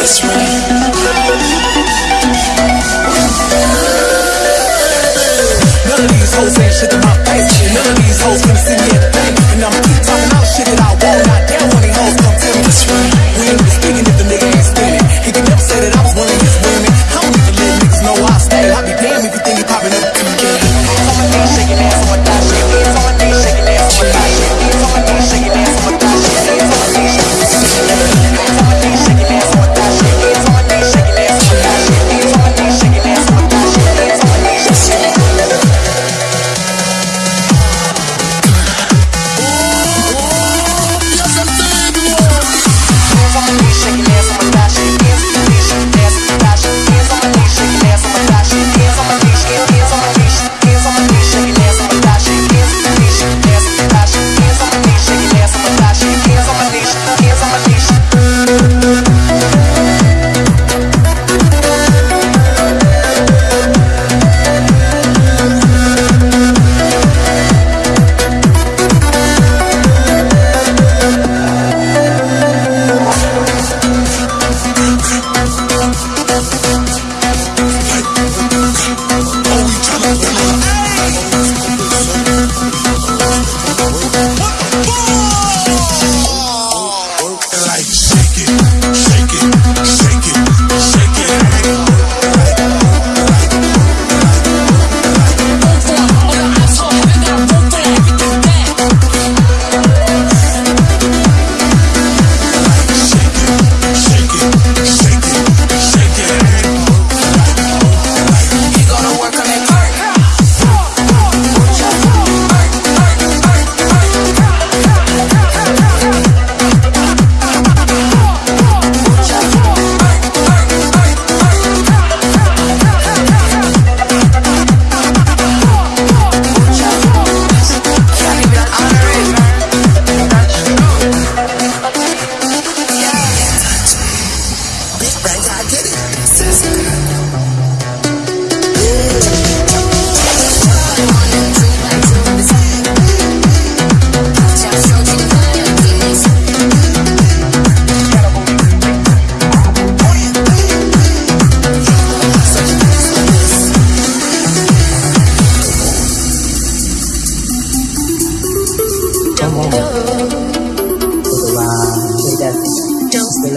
this round.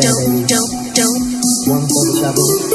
dope, dope, dope. One for the trouble.